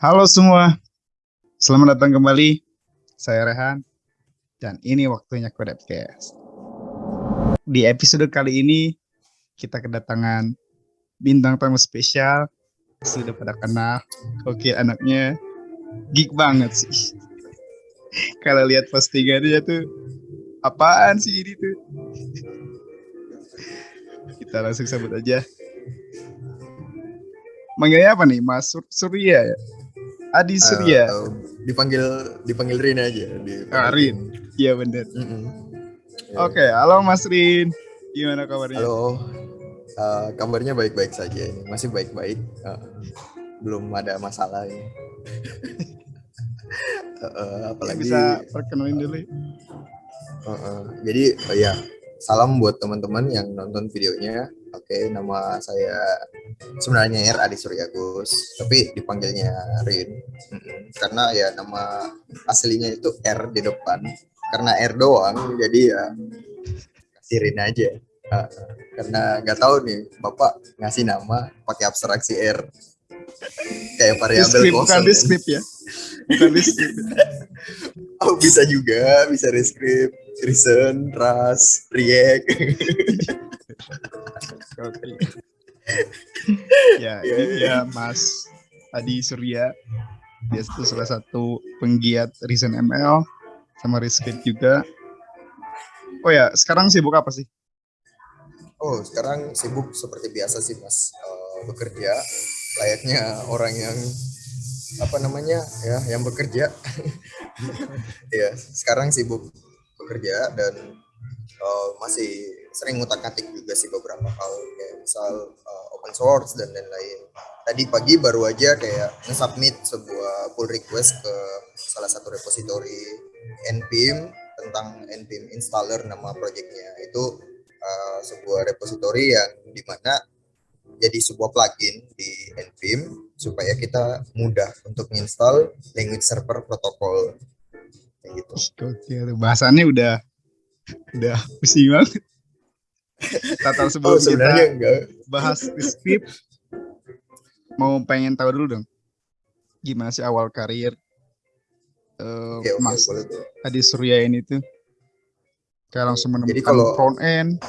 Halo semua, selamat datang kembali. Saya Rehan, dan ini waktunya Kodepcast. Di episode kali ini, kita kedatangan bintang tamu spesial. Sudah pada kenal, oke anaknya geek banget sih. Kalau lihat postingannya tuh, apaan sih ini tuh? Kita langsung sambut aja. Manggilnya apa nih? Mas Sur Surya ya? Adi Surya. Uh, dipanggil dipanggil Rin aja. Dipanggil Ah, Rin. Iya bener. Mm-mm. Oke, halo Mas Rin. Gimana kabarnya? Halo. Uh, kabarnya baik-baik saja ini. Masih baik-baik. Uh, belum ada masalah ini. Uh, uh, apalagi Bisa perkenalin dulu. ya? uh, uh. jadi oh ya salam buat teman-teman yang nonton videonya. Oke, nama saya sebenarnya R Adi Suryagus, tapi dipanggilnya Rin. Mm-mm. Karena ya nama aslinya itu R di depan. Karena R doang, jadi ya kasih Rin aja. Uh, karena nggak tahu nih, Bapak ngasih nama pakai abstraksi R. Kayak variabel Deskrip, bukan kosong. deskrip ya. Bukan deskrip. Oh, bisa juga, bisa rescript, reason, ras, react. Oke. ya, ini dia Mas Adi Surya. Dia itu salah satu penggiat Reason ML sama Rescript juga. Oh ya, sekarang sibuk apa sih? Oh, sekarang sibuk seperti biasa sih, Mas. Eh, bekerja layaknya orang yang apa namanya ya, yang bekerja. ya, sekarang sibuk bekerja dan eh, masih sering ngutak-ngatik juga sih beberapa hal kayak misal eh, open source dan lain-lain. Tadi pagi baru aja kayak nge-submit sebuah pull request ke salah satu repository npm tentang npm installer nama projectnya itu uh, sebuah repository yang di mana jadi sebuah plugin di npm supaya kita mudah untuk menginstal language server protocol kayak gitu. Oke, bahasannya udah udah pusing banget. Tatar sebelum Oh kita enggak. bahas script, mau pengen tahu dulu dong, gimana sih awal karir eh, Oke oke Mas tuh. Adi Surya ini tuh? Kayak langsung menemukan Jadi kalau- front end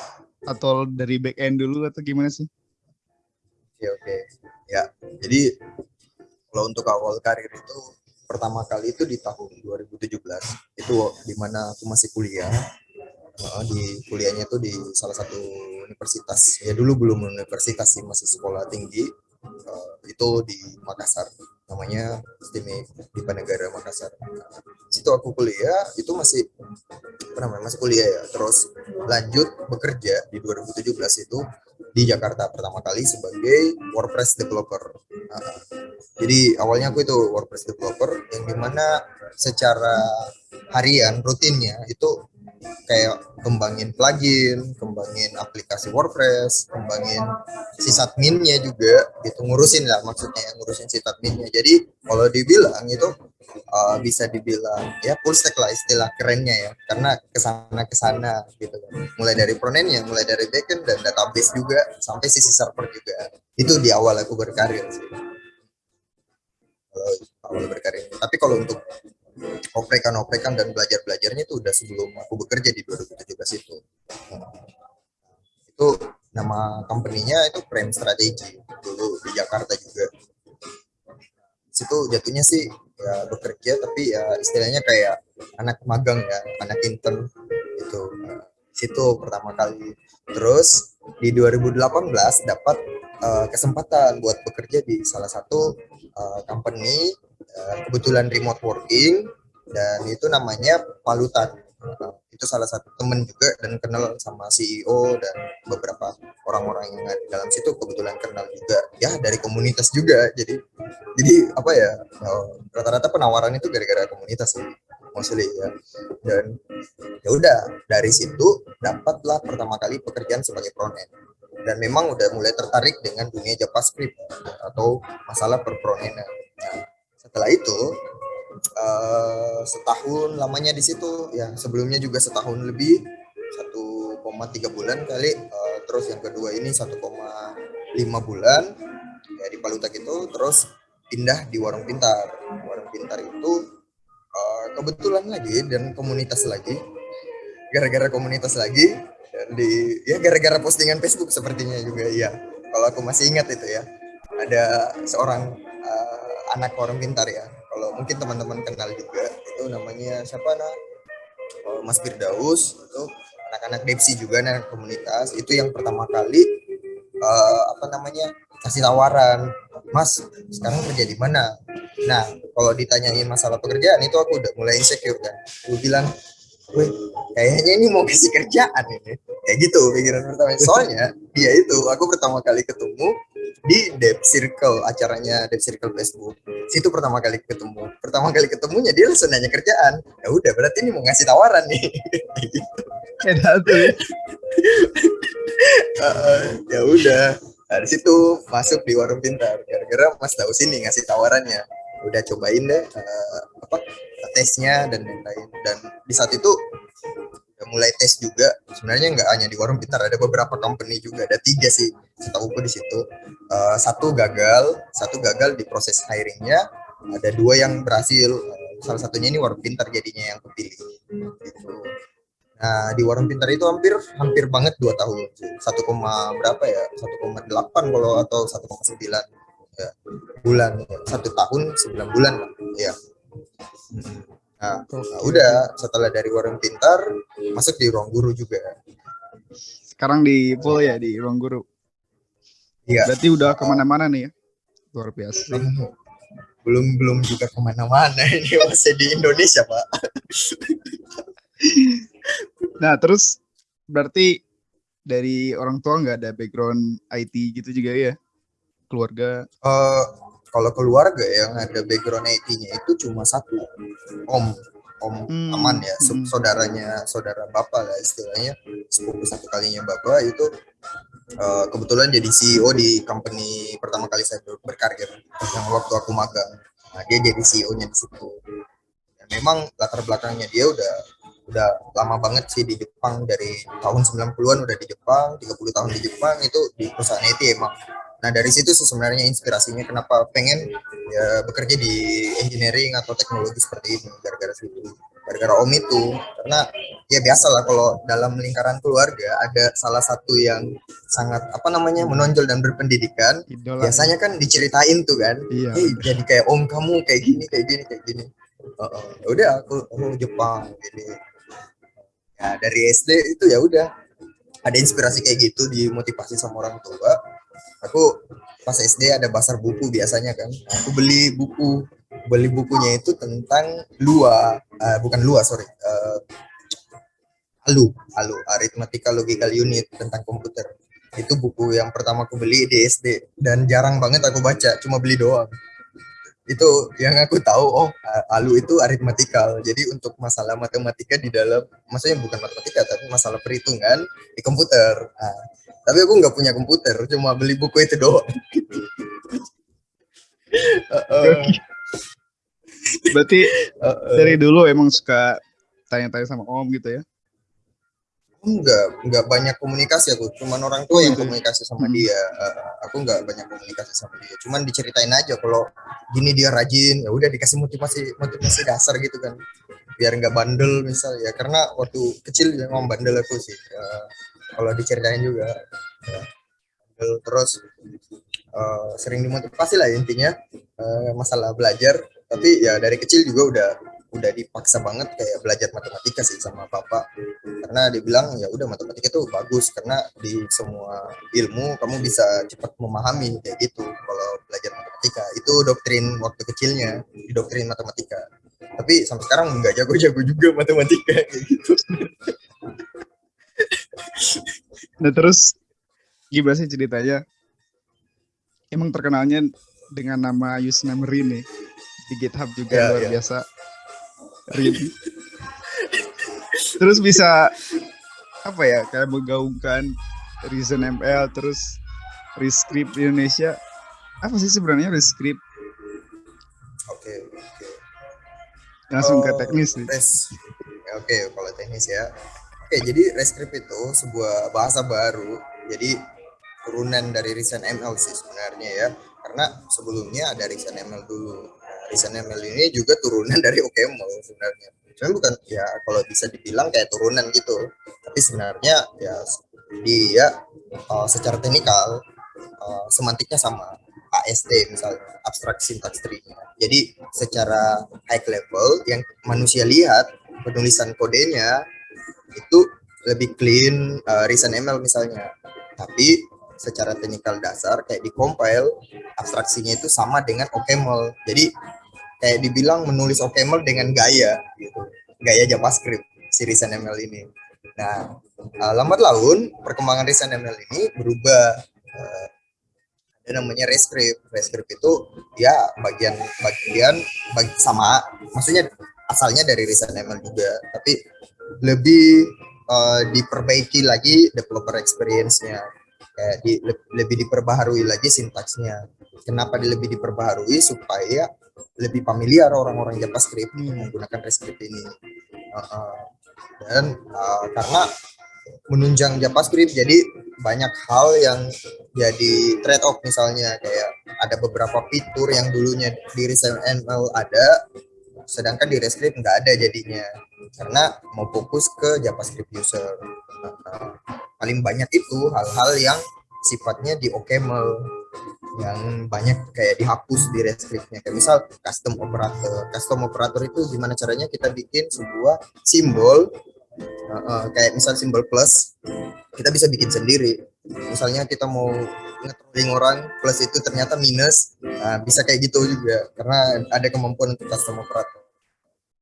atau dari back end dulu atau gimana sih? Oke oke. Ya jadi kalau untuk awal karir itu pertama kali itu di tahun 2017 itu di mana aku masih kuliah Uh, di kuliahnya tuh di salah satu universitas. Ya dulu belum universitas sih masih sekolah tinggi. Uh, itu di Makassar. Namanya STIME di Negara Makassar. Situ aku kuliah itu masih apa namanya masih kuliah ya. Terus lanjut bekerja di 2017 itu di Jakarta pertama kali sebagai WordPress developer. Nah, jadi awalnya aku itu WordPress developer yang di mana secara harian rutinnya itu kayak kembangin plugin, kembangin aplikasi WordPress, kembangin sysadminnya juga, gitu ngurusin lah maksudnya ngurusin sysadminnya. Jadi kalau dibilang itu uh, bisa dibilang ya full stack lah istilah kerennya ya, karena ke sana ke sana gitu. Mulai dari frontendnya, mulai dari backend dan database juga sampai sisi server juga. Itu di awal aku berkarir sih. Kalau awal berkarir. Tapi kalau untuk oprekan-oprekan dan belajar-belajarnya itu udah sebelum aku bekerja di 2017 itu. Itu nama company-nya itu Prime Strategy dulu di Jakarta juga. Situ jatuhnya sih ya bekerja tapi ya istilahnya kayak anak magang ya, anak intern itu. Situ pertama kali. Terus di 2018 dapat eh, kesempatan buat bekerja di salah satu eh, company kebetulan remote working dan itu namanya Palutan. Nah, itu salah satu temen juga dan kenal sama CEO dan beberapa orang-orang yang ada di dalam situ kebetulan kenal juga ya dari komunitas juga jadi jadi apa ya eh, rata-rata penawaran itu gara-gara komunitas sih mostly ya dan ya udah dari situ dapatlah pertama kali pekerjaan sebagai front end dan memang udah mulai tertarik dengan dunia JavaScript atau masalah perfrontendan. Nah, setelah itu eh, setahun lamanya di situ. Ya sebelumnya juga setahun lebih. 1,3 bulan kali. Eh, terus yang kedua ini 1,5 bulan. Ya di Palutak itu terus pindah di warung pintar. Warung pintar itu uh, kebetulan lagi dan komunitas lagi. Gara-gara komunitas lagi di ya gara-gara postingan Facebook sepertinya juga ya kalau aku masih ingat itu ya. Ada seorang uh, anak orang pintar ya. Kalau mungkin teman-teman kenal juga itu namanya siapa nah Mas Firdaus itu anak-anak Depsi juga anak komunitas. Itu yang pertama kali uh, apa namanya kasih tawaran. Mas sekarang kerja di mana? Nah kalau ditanyain masalah pekerjaan itu aku udah mulai insecure kan. Gue bilang Wih, kayaknya ini mau kasih kerjaan ini. Kayak gitu pikiran pertama. Soalnya dia itu aku pertama kali ketemu di Dev Circle, acaranya Dev Circle Facebook. Situ pertama kali ketemu. Pertama kali ketemunya dia langsung nanya kerjaan. Ya udah, berarti ini mau ngasih tawaran nih. gitu. uh, ya udah. Dari situ masuk di warung pintar. Gara-gara Mas tahu sini ngasih tawarannya. Udah cobain deh uh, apa tesnya dan lain-lain dan di saat itu mulai tes juga. Sebenarnya nggak hanya di warung pintar ada beberapa company juga. Ada tiga sih setahu di situ. Uh, satu gagal satu gagal di proses hiringnya. Ada dua yang berhasil. Salah satunya ini warung pintar jadinya yang kepilih. Gitu. Nah di warung pintar itu hampir hampir banget dua tahun. Satu koma berapa ya? Satu koma delapan kalau atau satu koma sembilan ya, bulan. Satu tahun sembilan bulan ya Nah, nah, udah setelah dari warung pintar masuk di ruang guru juga. Sekarang di full ya di ruang guru. Iya. Berarti udah ke mana-mana nih ya? Luar biasa. Belum belum juga ke mana-mana ini masih di Indonesia pak. nah terus berarti dari orang tua nggak ada background IT gitu juga ya? Keluarga? Uh, kalau keluarga yang ada background IT-nya itu cuma satu om om hmm. aman ya hmm. saudaranya saudara bapak lah istilahnya sepupu satu kalinya bapak itu uh, kebetulan jadi CEO di company pertama kali saya berkarir yang waktu aku magang nah dia jadi CEO-nya di situ dan memang latar belakangnya dia udah udah lama banget sih di Jepang dari tahun 90-an udah di Jepang 30 tahun di Jepang itu di perusahaan IT emang Nah dari situ sih sebenarnya inspirasinya kenapa pengen ya bekerja di engineering atau teknologi seperti ini gara-gara situ, gara-gara om itu karena ya biasa lah kalau dalam lingkaran keluarga ada salah satu yang sangat apa namanya menonjol dan berpendidikan Idola. biasanya kan diceritain tuh kan, iya. hey, jadi kayak om kamu kayak gini kayak gini kayak gini, uh, uh, udah aku aku Jepang gini, ya dari SD itu ya udah ada inspirasi kayak gitu dimotivasi sama orang tua aku pas SD ada pasar buku biasanya kan. Aku beli buku. Beli bukunya itu tentang lua. Uh, bukan lua sorry. Uh, alu. Alu aritmatika logical unit tentang komputer. Itu buku yang pertama aku beli di SD dan jarang banget aku baca cuma beli doang. Itu yang aku tahu oh alu itu aritmatikal jadi untuk masalah matematika di dalam maksudnya bukan matematika tapi masalah perhitungan di komputer. Nah, tapi aku nggak punya komputer cuma beli buku itu doang. Berarti uh, dari dulu emang suka tanya-tanya sama om gitu ya? Enggak enggak banyak komunikasi aku cuman orang tua oh, yang ya? komunikasi sama hmm. dia. Uh, aku enggak banyak komunikasi sama dia cuman diceritain aja kalau gini dia rajin ya udah dikasih motivasi motivasi dasar gitu kan. Biar enggak bandel misal ya karena waktu kecil memang bandel aku sih. Uh, kalau diceritain juga ya. terus uh, sering dimotivasi lah intinya uh, masalah belajar. Tapi ya dari kecil juga udah udah dipaksa banget kayak belajar matematika sih sama bapak karena dia bilang ya udah matematika itu bagus karena di semua ilmu kamu bisa cepat memahami kayak gitu kalau belajar matematika. Itu doktrin waktu kecilnya di doktrin matematika. Tapi sampai sekarang nggak jago-jago juga matematika kayak gitu nah terus gimana sih ceritanya? Emang terkenalnya dengan nama Yusna Merin nih di GitHub juga ya, luar ya. biasa. Rin terus bisa apa ya kayak menggaungkan Reason ML terus Rescript Indonesia. Apa sih sebenarnya Rescript? Oke okay, oke. Okay. langsung oh, ke teknis nih. oke okay, kalau teknis ya Oke, jadi Rescript itu sebuah bahasa baru. Jadi turunan dari Reason ML sih sebenarnya ya. karena sebelumnya ada ReasonML dulu. ReasonML ini juga turunan dari OKML sebenarnya. Cuma bukan ya kalau bisa dibilang kayak turunan gitu. Tapi sebenarnya ya dia uh, secara teknikal uh, semantiknya sama AST misalnya abstract syntax tree. Jadi secara high level yang manusia lihat penulisan kodenya itu lebih clean uh, ReasonML misalnya. Tapi secara teknikal dasar kayak di compile abstraksinya itu sama dengan OCaml. Jadi kayak dibilang menulis OCaml dengan gaya gitu. Gaya JavaScript si ReasonML ini. Nah, uh, lambat laun perkembangan ReasonML ini berubah uh, ada namanya Rescript. Rescript itu ya bagian bagian bagi, sama maksudnya asalnya dari ReasonML juga, tapi lebih uh, diperbaiki lagi developer experience-nya kayak di, lebih diperbaharui lagi sintaksnya. Kenapa di, lebih diperbaharui supaya lebih familiar orang-orang JavaScript hmm. menggunakan Rescript ini. Uh, uh, dan uh, karena menunjang JavaScript jadi banyak hal yang jadi trade off misalnya kayak ada beberapa fitur yang dulunya di ReasonML ada sedangkan di Rescript nggak ada jadinya. Karena mau fokus ke JavaScript user. Paling banyak itu hal-hal yang sifatnya di OCaml yang banyak kayak dihapus di Rescriptnya. Kayak misal custom operator. Custom operator itu gimana caranya kita bikin sebuah simbol uh, kayak misal simbol plus kita bisa bikin sendiri. Misalnya kita mau nge orang plus itu ternyata minus. Nah, bisa kayak gitu juga. Karena ada kemampuan untuk custom operator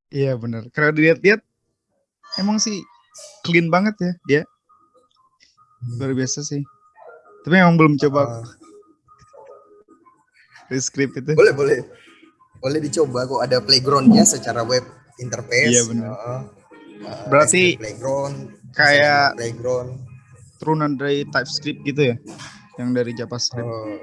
Iya bener. Kalau dilihat-lihat emang sih clean banget ya dia. Luar biasa sih. Tapi emang belum coba uh, script itu. Boleh boleh. Boleh dicoba kok ada playgroundnya secara web interface. Iya benar. Uh, uh, Berarti playground kayak playground turunan dari TypeScript gitu ya, yang dari JavaScript. Uh,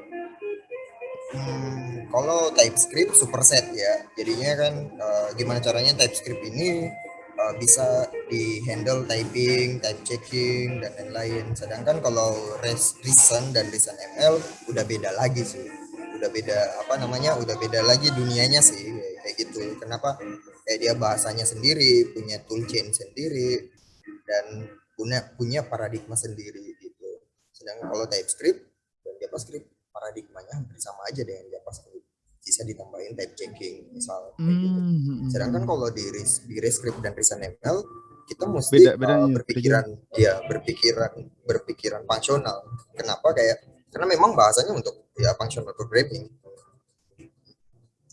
Hmm, kalau TypeScript superset ya, jadinya kan uh, gimana caranya TypeScript ini uh, bisa di handle typing, type checking dan lain-lain. Sedangkan kalau Reason dan Reason ML udah beda lagi sih, udah beda apa namanya, udah beda lagi dunianya sih kayak gitu. Kenapa? Kayak dia bahasanya sendiri, punya toolchain sendiri dan punya punya paradigma sendiri gitu. Sedangkan kalau TypeScript dan JavaScript paradigmanya hampir sama aja dengan JavaScript bisa ditambahin type checking misal gitu. Hmm. Sedangkan kalau di di Rescript dan ReasonML kita mesti beda, beda, uh, berpikiran beda. ya berpikiran berpikiran fungsional. Kenapa kayak karena memang bahasanya untuk ya functional programming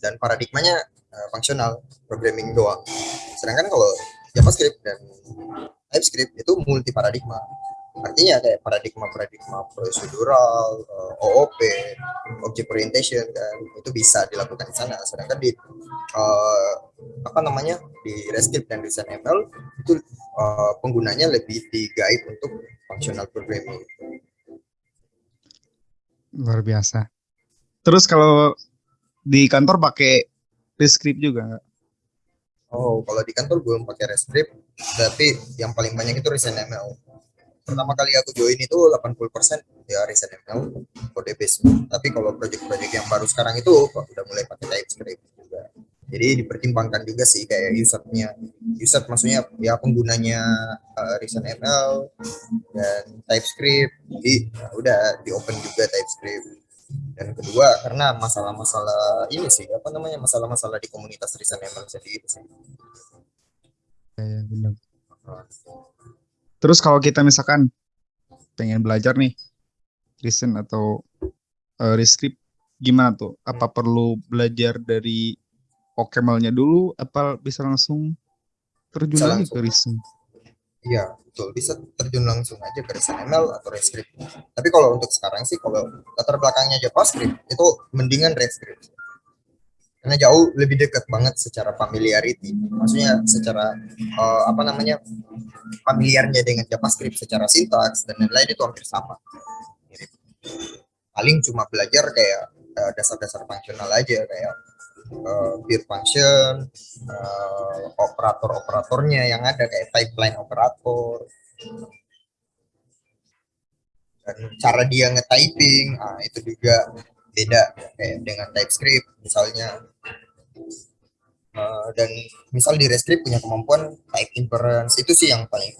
dan paradigmanya uh, fungsional programming doang. Sedangkan kalau JavaScript dan TypeScript itu multi paradigma artinya kayak paradigma-paradigma prosedural, uh, eh, OOP, object orientation kan itu bisa dilakukan di sana. Sedangkan di uh, apa namanya di Rescript dan Design ML itu uh, penggunanya lebih di guide untuk functional programming. Luar biasa. Terus kalau di kantor pakai Rescript juga nggak? Oh, kalau di kantor belum pakai Rescript, tapi yang paling banyak itu Reason ML pertama kali aku join itu 80% ya riset ML kode base. Tapi kalau project-project yang baru sekarang itu udah mulai pakai TypeScript juga. Jadi dipertimbangkan juga sih kayak usernya. User maksudnya ya penggunanya uh, Reason ML dan TypeScript. Jadi ya udah di open juga TypeScript. Dan kedua karena masalah-masalah ini sih apa namanya masalah-masalah di komunitas Reason ML sendiri sih. Ya, benar Terus kalau kita misalkan pengen belajar nih listen atau uh, rescript gimana tuh? Apa perlu belajar dari OCaml-nya dulu? Apa bisa langsung terjun bisa lagi langsung. ke listen? Iya, betul. Bisa terjun langsung aja ke ML atau Rescript. Tapi kalau untuk sekarang sih, kalau latar belakangnya JavaScript, itu mendingan Rescript karena jauh lebih dekat banget secara familiarity. Maksudnya secara uh, apa namanya familiarnya dengan JavaScript secara sintaks dan lain-lain itu hampir sama. Paling cuma belajar kayak uh, dasar-dasar fungsional aja kayak uh, function uh, operator-operatornya yang ada kayak pipeline operator. Dan cara dia nge-typing ah, itu juga beda kayak dengan TypeScript misalnya. Uh, dan misal di Rescript punya kemampuan type inference. Itu sih yang paling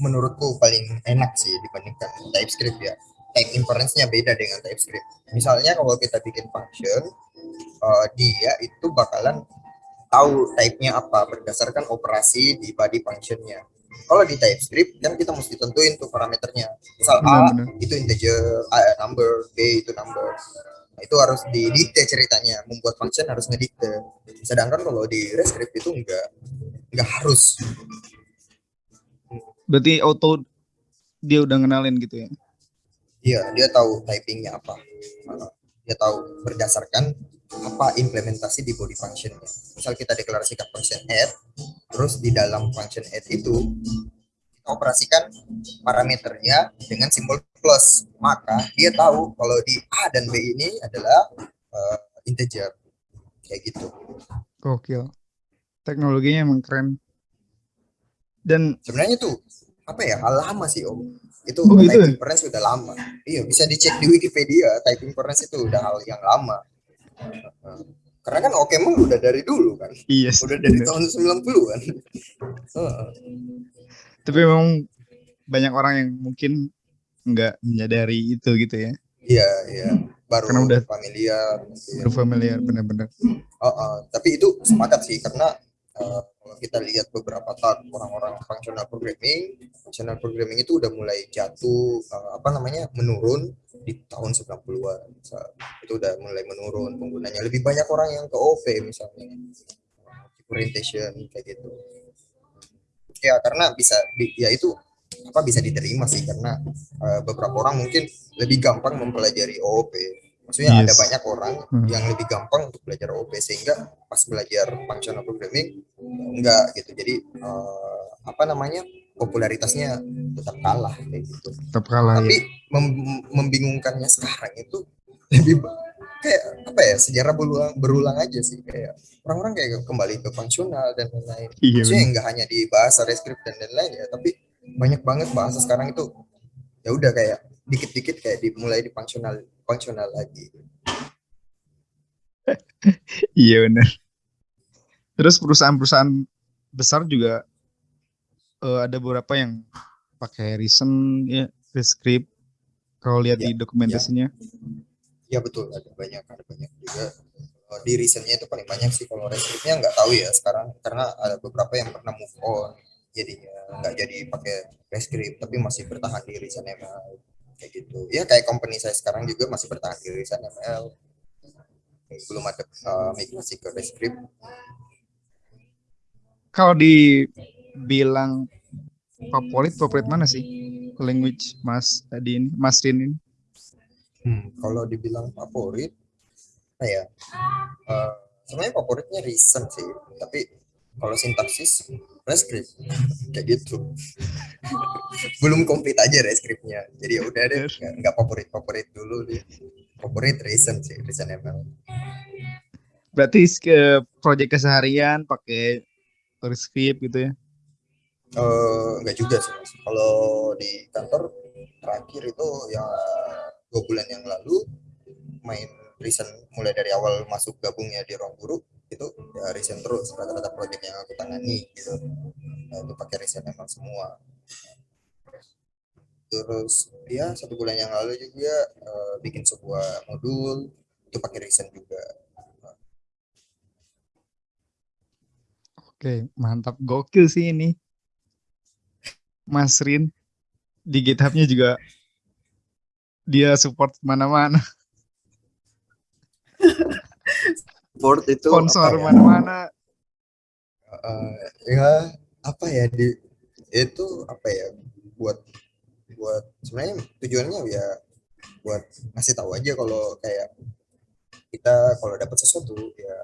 menurutku paling enak sih dibandingkan TypeScript ya. Type inference-nya beda dengan TypeScript. Misalnya kalau kita bikin function uh, dia itu bakalan tahu type-nya apa berdasarkan operasi di body function-nya. Kalau di TypeScript kan kita mesti tentuin tuh parameternya. Misal A itu integer A number B itu number Nah, itu harus didikte ceritanya. Membuat function harus ngedikte. Sedangkan kalau di Rescript itu enggak enggak harus. Berarti auto dia udah ngenalin gitu ya? Iya dia tahu typingnya apa. Dia tahu berdasarkan apa implementasi di body functionnya. Misal kita deklarasikan function add terus di dalam function add itu operasikan parameternya dengan simbol plus. Maka dia tahu kalau di A dan B ini adalah uh, integer. Kayak gitu. Gokil. Teknologinya emang keren. Dan sebenarnya tuh apa ya hal lama sih om. Itu oh, gitu? typing inference sudah lama. Iya bisa dicek di Wikipedia typing inference itu udah hal yang lama. Karena kan oke emang udah dari dulu kan. Iya yes, udah dari bener. tahun 90-an tapi memang banyak orang yang mungkin nggak menyadari itu gitu ya. Iya iya. Baru karena udah familiar baru familiar benar-benar. Oh, uh, tapi itu sepakat sih karena uh, kalau kita lihat beberapa tahun orang-orang functional programming functional programming itu udah mulai jatuh uh, apa namanya menurun di tahun 90-an itu udah mulai menurun penggunanya. Lebih banyak orang yang ke OP misalnya. Orientation kayak gitu ya karena bisa ya itu apa bisa diterima sih karena uh, beberapa orang mungkin lebih gampang mempelajari OOP maksudnya yes. ada banyak orang hmm. yang lebih gampang untuk belajar OOP sehingga pas belajar functional programming enggak gitu jadi uh, apa namanya popularitasnya tetap kalah kayak gitu tetap kalah tapi ya. mem membingungkannya sekarang itu lebih kayak apa ya sejarah berulang berulang aja sih kayak orang-orang kayak kembali ke fungsional dan lain-lain. Iya, Maksudnya nggak hanya di bahasa rescript dan lain-lain ya, tapi banyak banget bahasa sekarang itu ya udah kayak dikit-dikit kayak dimulai di fungsional fungsional lagi. iya benar. Terus perusahaan-perusahaan besar juga uh, ada beberapa yang pakai recent ya rescript kalau lihat ya, di dokumentasinya. Ya ya betul. Ada banyak ada banyak juga. Di recentnya itu paling banyak sih. Kalau rescriptnya nggak tahu ya sekarang karena ada beberapa yang pernah move on. Jadinya nggak jadi pakai rescript tapi masih bertahan di recent ML kayak gitu. Ya kayak company saya sekarang juga masih bertahan di recent ML belum ada uh, migrasi ke rescript kalau dibilang favorit favorit mana sih? Language mas tadi ini mas Rin ini Hmm, kalau dibilang favorit, apa ya? Uh, sebenarnya favoritnya recent sih, tapi kalau sintaksis rescript kayak gitu. Belum komplit aja rescriptnya. Jadi ya udah deh, nggak favorit favorit dulu deh. Favorit recent sih, recent ML. Berarti ke proyek keseharian pakai rescript gitu ya? Uh, eh, enggak juga sih mas. Kalau di kantor terakhir itu ya dua bulan yang lalu main recent mulai dari awal masuk gabungnya di ruang guru itu ya recent terus rata-rata proyek yang aku tangani gitu. Nah, itu pakai recent emang semua. Terus ya satu bulan yang lalu juga uh, bikin sebuah modul itu pakai recent juga. Oke mantap. Gokil sih ini. Mas Rin di GitHubnya juga dia support mana-mana. support itu sponsor ya? mana-mana. Uh, ya apa ya di itu apa ya buat buat sebenarnya tujuannya ya buat ngasih tahu aja kalau kayak kita kalau dapat sesuatu ya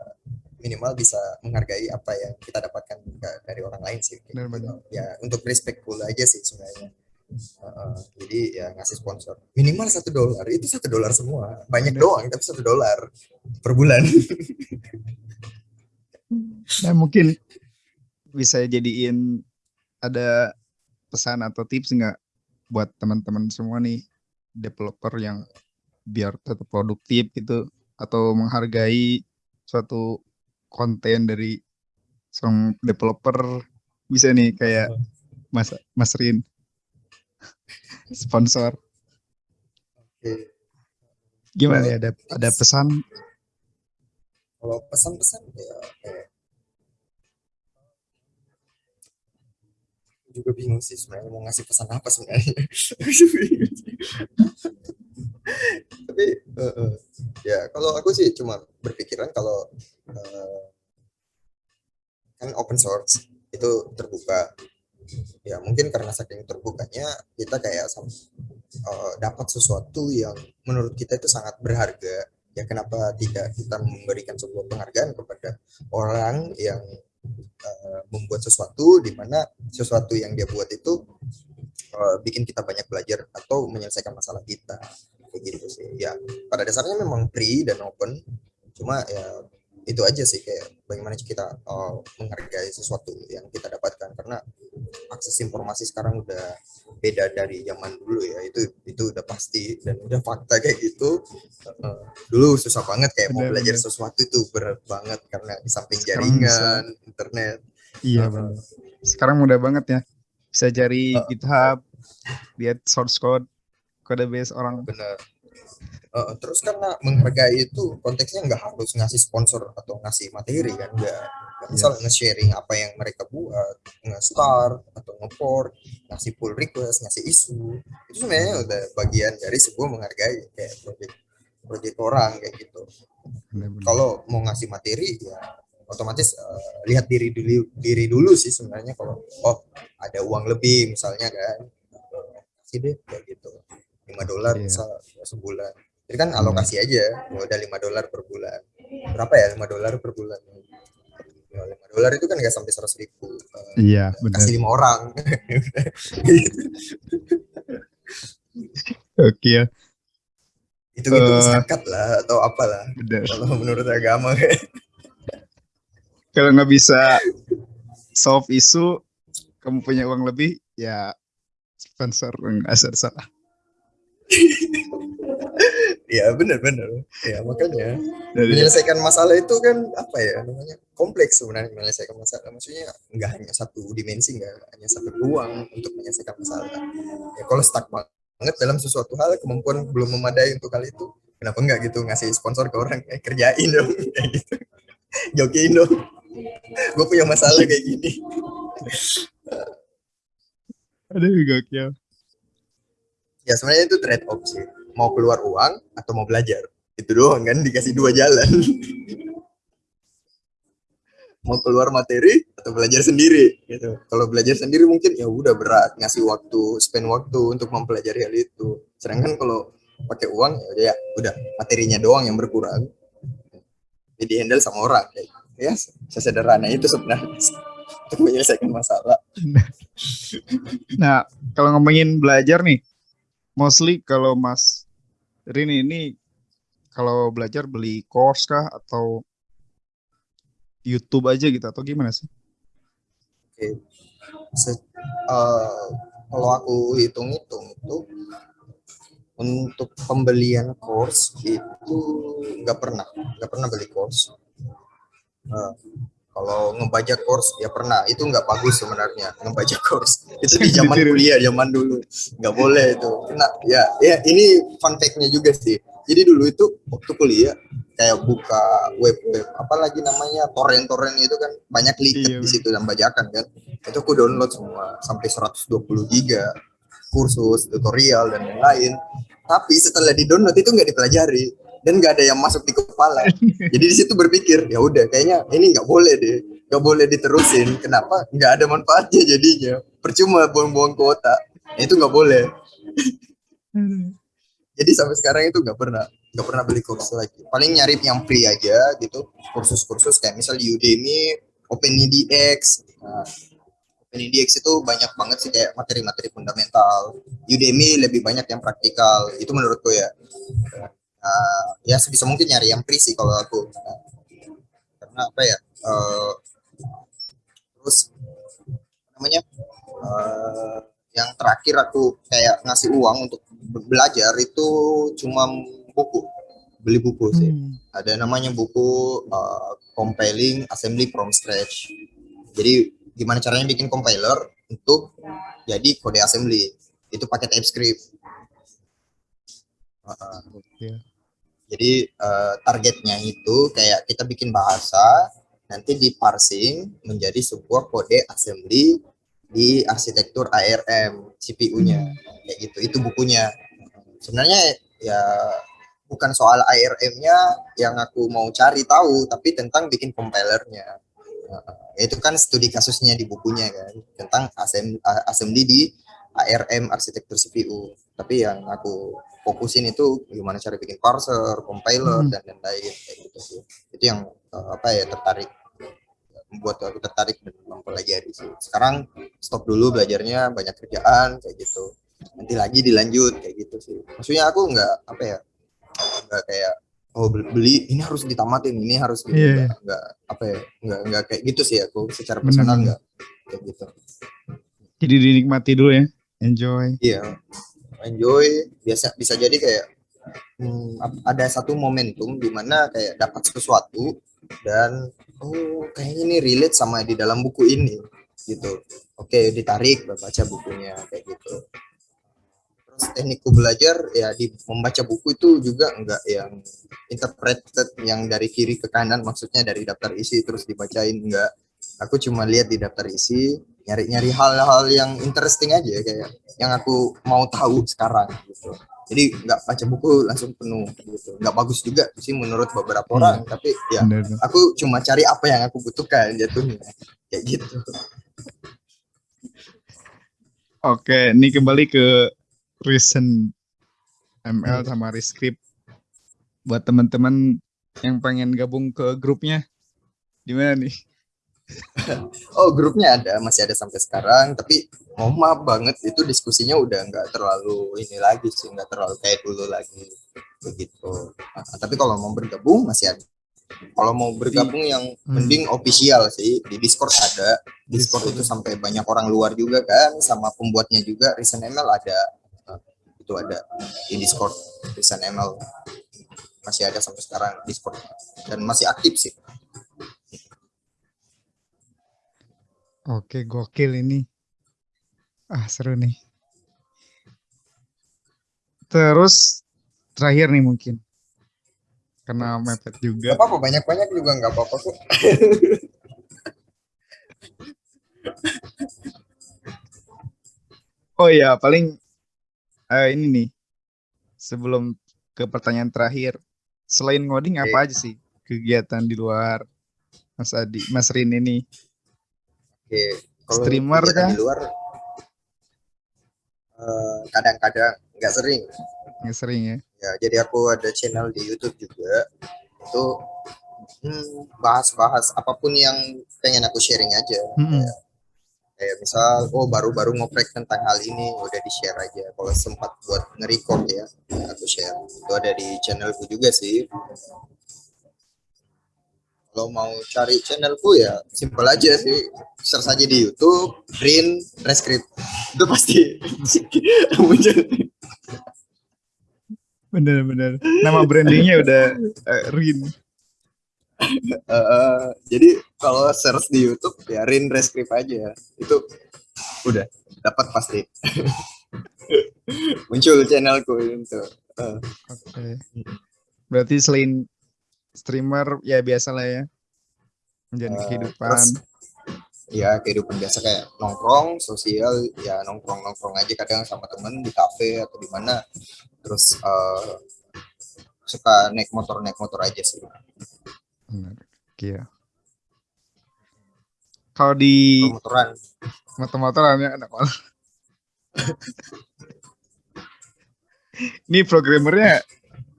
minimal bisa menghargai apa yang kita dapatkan dari orang lain sih. Benar, benar. Ya untuk respectful aja sih sebenarnya. Uh, jadi ya ngasih sponsor. Minimal satu dolar itu satu dolar semua. Banyak doang tapi satu dolar per bulan. Nah mungkin bisa jadiin ada pesan atau tips nggak buat teman-teman semua nih developer yang biar tetap produktif gitu atau menghargai suatu konten dari seorang developer? Bisa nih kayak Mas Mas Rin sponsor. Oke. Gimana ya ada ada pesan Kalau pesan-pesan ya kayak juga bingung sih sebenarnya mau ngasih pesan apa sebenarnya. Tapi eh, eh, ya kalau aku sih cuma berpikiran kalau eh, kan open source itu terbuka ya mungkin karena saking terbukanya kita kayak eh, dapat sesuatu yang menurut kita itu sangat berharga. Ya kenapa tidak kita memberikan sebuah penghargaan kepada orang yang eh, membuat sesuatu di mana sesuatu yang dia buat itu eh, bikin kita banyak belajar atau menyelesaikan masalah kita. Kayak gitu sih. Ya pada dasarnya memang free dan open. Cuma ya itu aja sih kayak bagaimana kita eh, menghargai sesuatu yang kita dapatkan. Karena akses informasi sekarang udah beda dari zaman dulu ya. Itu itu udah pasti dan udah fakta kayak gitu. Dulu susah banget kayak mau Benar, belajar benar. sesuatu itu berat banget karena di samping Sekarang jaringan internet. Iya, Bang. Sekarang mudah banget ya. Bisa cari Uh, GitHub, lihat source code, kode base orang. bener Eh, terus karena menghargai itu konteksnya nggak harus ngasih sponsor atau ngasih materi kan nggak. Nggak misal Yes. nge-sharing apa yang mereka buat nge-start atau nge-port ngasih pull request ngasih isu. Itu sebenarnya udah bagian dari sebuah menghargai kayak project project orang kayak gitu. Kalau mau ngasih materi ya otomatis eh, lihat diri dulu diri dulu sih sebenarnya kalau oh ada uang lebih misalnya kan. Kasih deh kayak gitu. 5 dolar Iya. misal sebulan jadi kan alokasi aja ya udah 5 dolar per bulan berapa ya 5 dolar per bulan Ya, 5 dolar itu kan nggak sampai 100 ribu Eh, Iya, benar. kasih lima orang Oke ya, itu gitu Eh. zakat lah atau apalah benar. kalau menurut agama Kalau nggak bisa solve isu, kamu punya uang lebih, ya sponsor nggak salah. ya benar-benar ya makanya. Dari menyelesaikan masalah itu kan apa ya namanya kompleks sebenarnya menyelesaikan masalah. Maksudnya nggak hanya satu dimensi nggak hanya satu ruang untuk menyelesaikan masalah. Ya kalau stuck banget dalam sesuatu hal kemampuan belum memadai untuk hal itu kenapa nggak gitu ngasih sponsor ke orang? Eh, kerjain dong kayak gitu. Jokiin dong. Gue punya masalah kayak gini. Ada gokil. ya sebenarnya itu trade off sih mau keluar uang atau mau belajar. Itu doang kan dikasih dua jalan. Mau keluar materi atau belajar sendiri gitu. Kalau belajar sendiri mungkin ya udah berat ngasih waktu spend waktu untuk mempelajari hal itu. Sedangkan kalau pakai uang ya udah ya udah materinya doang yang berkurang. Jadi handle sama orang gitu. ya sesederhana itu sebenarnya untuk menyelesaikan masalah. Nah, kalau ngomongin belajar nih, mostly kalau Mas Rini ini kalau belajar beli course kah atau YouTube aja gitu atau gimana sih? Se- eh, kalau aku hitung-hitung itu untuk pembelian course itu nggak pernah nggak pernah beli course Eh, kalau ngebaca course ya pernah. Itu nggak bagus sebenarnya ngebaca course. Itu di zaman kuliah zaman dulu. Nggak boleh itu. Kena. Ya ya ini fun fact-nya juga sih. Jadi dulu itu waktu kuliah kayak buka web web apalagi namanya torrent torrent itu kan banyak Iya, liket di situ dan bajakan kan. Itu aku download semua sampai 120 giga kursus tutorial dan lain-lain. Tapi setelah di download itu nggak dipelajari dan nggak ada yang masuk di kepala. Jadi di situ berpikir ya udah kayaknya ini nggak boleh deh nggak boleh diterusin. Kenapa? Nggak ada manfaatnya jadinya. Percuma buang-buang kuota. Nah, itu nggak boleh. Jadi sampai sekarang itu nggak pernah nggak pernah beli kursus lagi. Paling nyari yang free aja gitu. Kursus-kursus kayak misal Udemy OpenEDX nah, OpenEDX itu banyak banget sih kayak materi-materi fundamental. Udemy lebih banyak yang praktikal. Itu menurutku ya Nah, ya sebisa mungkin nyari yang free sih kalau aku Nah, karena apa ya eh, terus namanya eh, yang terakhir aku kayak ngasih uang untuk be- belajar itu cuma buku beli buku sih. Hmm. Ada namanya buku uh, compiling assembly from scratch. Jadi gimana caranya bikin compiler untuk jadi kode assembly. Itu pakai TypeScript. Uh. Jadi uh, targetnya itu kayak kita bikin bahasa nanti di parsing menjadi sebuah kode assembly di arsitektur ARM CPU-nya kayak gitu. Itu bukunya. Sebenarnya ya bukan soal ARM-nya yang aku mau cari tahu, tapi tentang bikin compilernya. Uh, itu kan studi kasusnya di bukunya kan tentang assembly, assembly di ARM arsitektur CPU. Tapi yang aku fokusin itu gimana cara bikin parser, compiler Hmm. dan lain-lain kayak gitu sih. Itu yang uh, apa ya tertarik membuat aku tertarik dan mempelajari sih. Sekarang stop dulu belajarnya banyak kerjaan kayak gitu. Nanti lagi dilanjut kayak gitu sih. Maksudnya aku nggak apa ya nggak kayak oh beli, ini harus ditamatin ini harus gitu Iya, nggak, nggak apa ya nggak nggak kayak gitu sih aku secara personal Benar. nggak kayak gitu. Jadi dinikmati dulu ya. Enjoy. Iya, enjoy. Biasa bisa jadi kayak hmm, ada satu momentum di mana kayak dapat sesuatu dan oh kayaknya ini relate sama di dalam buku ini gitu. Oke, ditarik baca bukunya kayak gitu. Terus teknikku belajar ya di membaca buku itu juga enggak yang interpreted yang dari kiri ke kanan maksudnya dari daftar isi terus dibacain enggak. Aku cuma lihat di daftar isi, nyari-nyari hal-hal yang interesting aja kayak yang aku mau tahu sekarang gitu. Jadi nggak baca buku langsung penuh gitu. Nggak bagus juga sih menurut beberapa Iya. orang, tapi ya Benar. aku cuma cari apa yang aku butuhkan jatuhnya kayak gitu. Oke, ini kembali ke recent ML Hmm. sama Rescript. Buat teman-teman yang pengen gabung ke grupnya, gimana nih? Oh grupnya ada, masih ada sampai sekarang, tapi mau maaf banget itu diskusinya udah nggak terlalu ini lagi sih, nggak terlalu kayak dulu lagi begitu. Nah, tapi kalau mau bergabung masih ada. Kalau mau bergabung yang Hmm. mending official sih di Discord ada. Discord itu sampai banyak orang luar juga kan, sama pembuatnya juga. Reason ML ada, Nah, itu ada di Discord Reason ML masih ada sampai sekarang Discord dan masih aktif sih. Oke, gokil ini. Ah, seru nih. Terus terakhir nih mungkin. Karena mepet Gak juga. apa-apa banyak-banyak juga nggak apa-apa kok. Oh iya, paling eh, ini nih. Sebelum ke pertanyaan terakhir, selain ngoding apa aja sih kegiatan di luar Mas Adi, Mas Rin ini? Oke, kalau Streamer kah? di luar eh, kadang-kadang nggak sering. Nggak sering ya? Ya, jadi aku ada channel di YouTube juga. Itu hmm, bahas-bahas apa pun yang pengen aku sharing aja. Mm-mm. Kayak, kayak misal, oh baru-baru ngoprek tentang hal ini, udah di share aja. Kalau sempat buat nge-record ya, aku share. Itu ada di channelku juga sih. Kalau mau cari channelku ya simpel aja sih. Search aja di YouTube, Green Rescript. Itu pasti muncul. Bener-bener. Nama brandingnya udah eh, Rin. Eh, jadi kalau search di YouTube ya Rin Rescript aja. Itu udah dapat pasti. muncul channelku itu. Eh, Oke. Berarti selain streamer ya biasa lah ya. Menjalani Eh, kehidupan. terus ya kehidupan biasa kayak nongkrong sosial ya nongkrong nongkrong aja kadang sama temen di kafe atau di mana terus eh, suka naik motor naik motor aja sih Bener. Iya. Kalau di motoran motor-motoran ya anak motor. Ini programmernya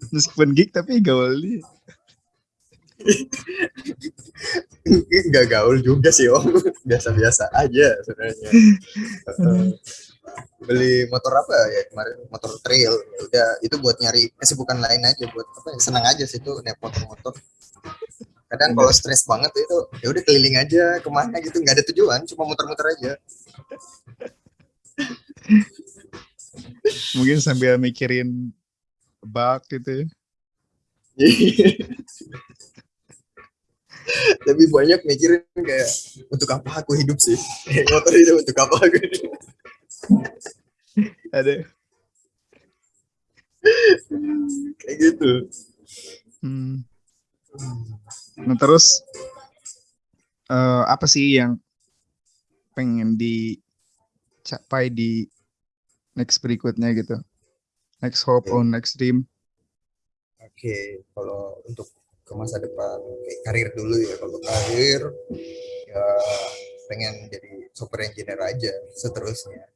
meskipun geek tapi gaul nih. nggak gaul juga sih om. Biasa-biasa aja sebenarnya. Beli motor apa ya kemarin? Motor trail. Ya udah itu buat nyari kesibukan lain aja buat apa ya, senang aja sih tuh naik motor-motor kadang kalau stres banget itu ya udah keliling aja ke mana gitu. Nggak ada tujuan cuma muter-muter aja. Mungkin sambil mikirin bug gitu ya. lebih banyak mikirin kayak untuk apa aku hidup sih? Motor itu untuk apa aku ada. Kayak gitu. Hmm. nah terus eh, apa sih yang pengen dicapai di next berikutnya gitu? Next hope Oke. or next dream? Oke kalau untuk ke masa depan. Kayak karir dulu ya kalau karir ya pengen jadi software engineer aja seterusnya.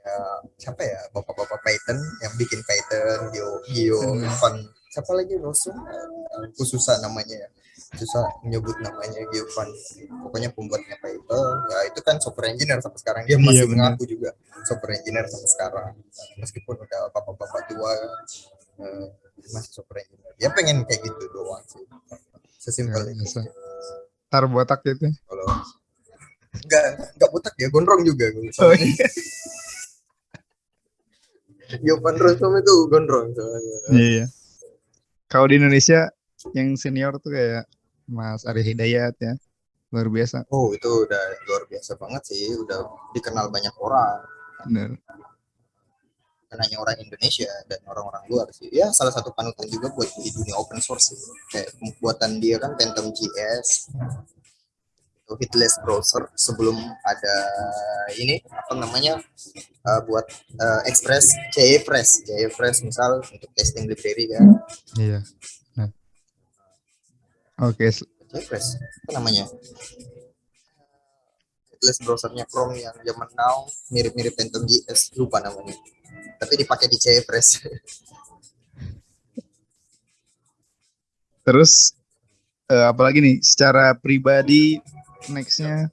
Kayak siapa ya bapak-bapak Python yang bikin Python Geo Geo Hmm. Van siapa lagi Rosun aku susah namanya ya. Susah menyebut namanya Geo Van pokoknya pembuatnya Python. Ya itu kan software engineer sampai sekarang. Dia Iya, masih mengaku juga software engineer sampai sekarang. Meskipun udah bapak-bapak tua eh, masih software engineer ya pengen kayak gitu doang sih. Sesimpel Ya, itu tar botak gitu kalau enggak enggak botak ya gondrong juga. Gue oh, iya. Yovan itu gondrong soalnya. Iya. Kalau di Indonesia yang senior tuh kayak Mas Ari Hidayat ya. Luar biasa. Oh itu udah luar biasa banget sih, udah dikenal banyak orang, bener bukan hanya orang Indonesia dan orang-orang luar sih. Ya salah satu panutan juga buat di dunia open source sih. Kayak buatan dia kan Phantom JS, itu hitless browser sebelum ada ini apa namanya uh, buat uh, Express, JFresh, JFresh misal untuk testing library kan, iya nah. oke s- JFresh apa namanya? Hitless browsernya Chrome yang zaman now mirip-mirip Phantom JS lupa namanya tapi dipakai di JFresh terus eh, apalagi nih secara pribadi nextnya?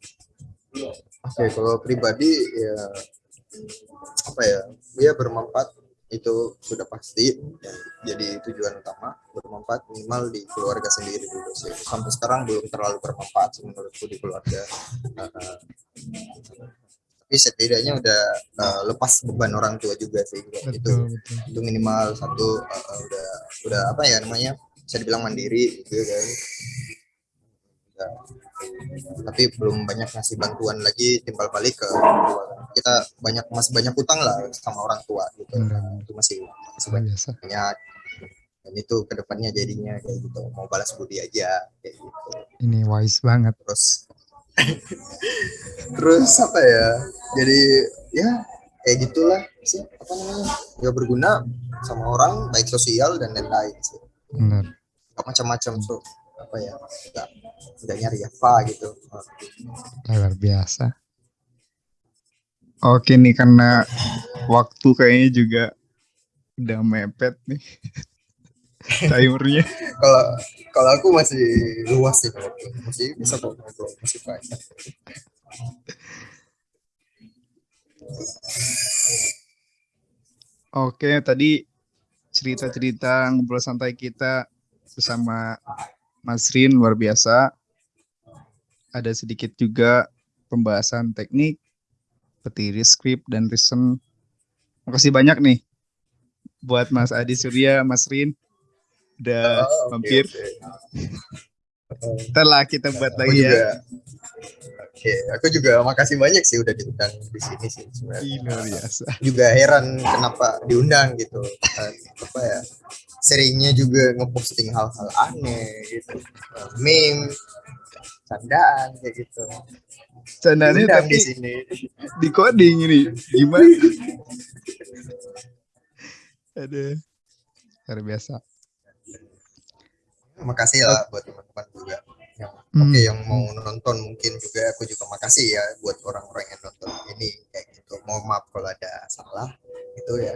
Oke, kalau pribadi ya apa ya, dia bermanfaat itu sudah pasti. Jadi tujuan utama bermanfaat minimal di keluarga sendiri dulu sih. Sampai sekarang belum terlalu bermanfaat menurutku di keluarga. Uh, tapi setidaknya udah uh, lepas beban orang tua juga sih itu betul betul. Itu minimal satu uh, udah udah apa ya namanya bisa dibilang mandiri gitu kan Ya. tapi belum banyak ngasih bantuan lagi timbal balik ke kita banyak masih banyak utang lah sama orang tua gitu. Benar. itu masih masih banyak biasa. dan itu ke depannya jadinya kayak gitu mau balas budi aja kayak gitu. Ini wise banget. Terus terus apa ya? Jadi ya kayak gitulah sih apa namanya? Ya berguna sama orang baik sosial dan lain-lain sih. Benar. Macam-macam so apa ya nggak nggak nyari apa gitu. Luar biasa. Oke nih karena waktu kayaknya juga udah mepet nih timernya kalau kalau aku masih luas sih masih bisa kok ngobrol masih banyak Oke, tadi cerita-cerita ngobrol santai kita bersama Mas Rin luar biasa. Ada sedikit juga pembahasan teknik, petiri script dan reason. Makasih banyak nih buat Mas Adi Surya, Mas Rin. Udah Oh, mampir. Ntar lah kita buat aku lagi juga ya. oke aku juga makasih banyak sih udah diundang di sini sih sebenarnya luar biasa. juga heran kenapa diundang gitu Dan apa ya seringnya juga ngeposting hal-hal aneh gitu meme candaan kayak gitu diundang tapi di sini di coding ini. Gimana? Aduh. Luar biasa. Makasih lah buat teman-teman juga. Yang Hmm. oke yang mau nonton mungkin juga aku juga makasih ya buat orang-orang yang nonton ini kayak gitu. Mohon maaf kalau ada salah itu ya.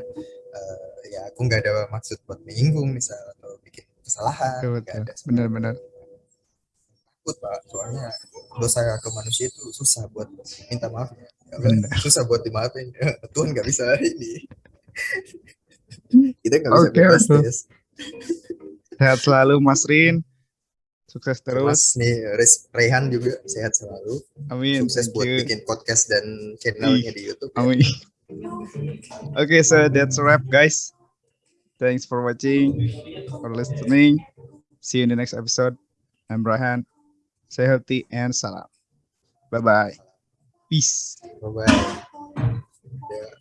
Eh, ya aku nggak ada maksud buat menyinggung misal atau bikin kesalahan Betul, nggak ada Benar-benar. takut pak soalnya dosa ke manusia itu susah buat minta maaf ya. Susah buat dimaafin. Tuhan nggak bisa ini. Kita nggak bisa bebas betul. Sehat selalu Mas Rin. Sukses terus. Mas nih Rehan juga sehat selalu Amin. sukses buat you. bikin podcast dan channelnya di YouTube ya. Amin. Oke, so that's a wrap guys. Thanks for watching or listening. See you in the next episode. I'm Brian. Stay healthy and salam. Bye bye. Peace. Bye bye.